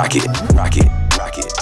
rock it, rock it, rock it.